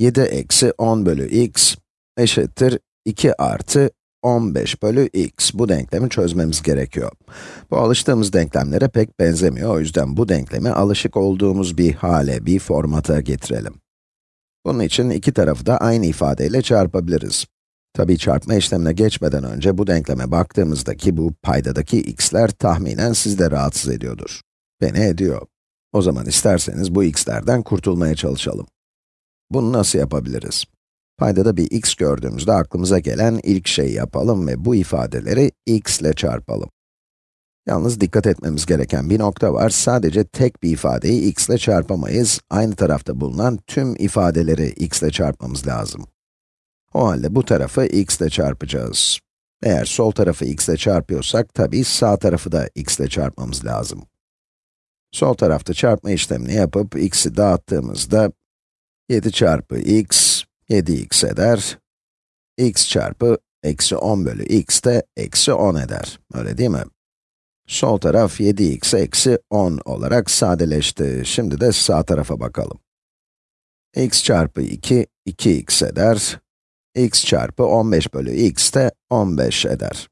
7 eksi 10 bölü x eşittir 2 artı 15 bölü x. Bu denklemi çözmemiz gerekiyor. Bu alıştığımız denklemlere pek benzemiyor, o yüzden bu denklemi alışık olduğumuz bir hale, bir formata getirelim. Bunun için iki tarafı da aynı ifadeyle çarpabiliriz. Tabii çarpma işlemine geçmeden önce bu denkleme baktığımızda ki bu paydadaki x'ler tahminen sizi de rahatsız ediyordur. Beni ediyor. O zaman isterseniz bu x'lerden kurtulmaya çalışalım. Bunu nasıl yapabiliriz? Paydada bir x gördüğümüzde aklımıza gelen ilk şeyi yapalım ve bu ifadeleri x ile çarpalım. Yalnız dikkat etmemiz gereken bir nokta var. Sadece tek bir ifadeyi x ile çarpamayız. Aynı tarafta bulunan tüm ifadeleri x ile çarpmamız lazım. O halde bu tarafı x ile çarpacağız. Eğer sol tarafı x ile çarpıyorsak, tabii sağ tarafı da x ile çarpmamız lazım. Sol tarafta çarpma işlemini yapıp x'i dağıttığımızda 7 çarpı x, 7x eder. x çarpı eksi 10 bölü x de eksi 10 eder. Öyle değil mi? Sol taraf 7x eksi 10 olarak sadeleşti. Şimdi de sağ tarafa bakalım. x çarpı 2, 2x eder. x çarpı 15 bölü x de 15 eder.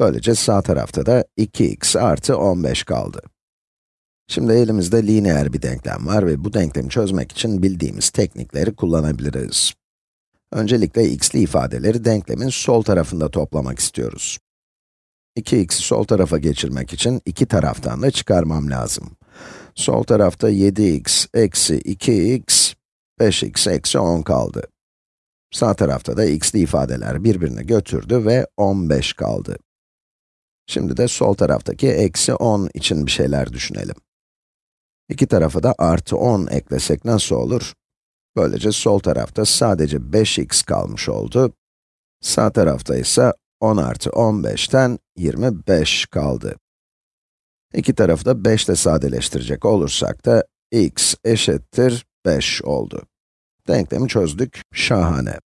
Böylece sağ tarafta da 2x artı 15 kaldı. Şimdi elimizde lineer bir denklem var ve bu denklemi çözmek için bildiğimiz teknikleri kullanabiliriz. Öncelikle x'li ifadeleri denklemin sol tarafında toplamak istiyoruz. 2x'i sol tarafa geçirmek için iki taraftan da çıkarmam lazım. Sol tarafta 7x eksi 2x, 5x eksi 10 kaldı. Sağ tarafta da x'li ifadeler birbirini götürdü ve 15 kaldı. Şimdi de sol taraftaki eksi 10 için bir şeyler düşünelim. İki tarafa da artı 10 eklesek nasıl olur? Böylece sol tarafta sadece 5x kalmış oldu. Sağ tarafta ise 10 artı 15'ten 25 kaldı. İki tarafı da 5 ile sadeleştirecek olursak da x eşittir 5 oldu. Denklemi çözdük, şahane.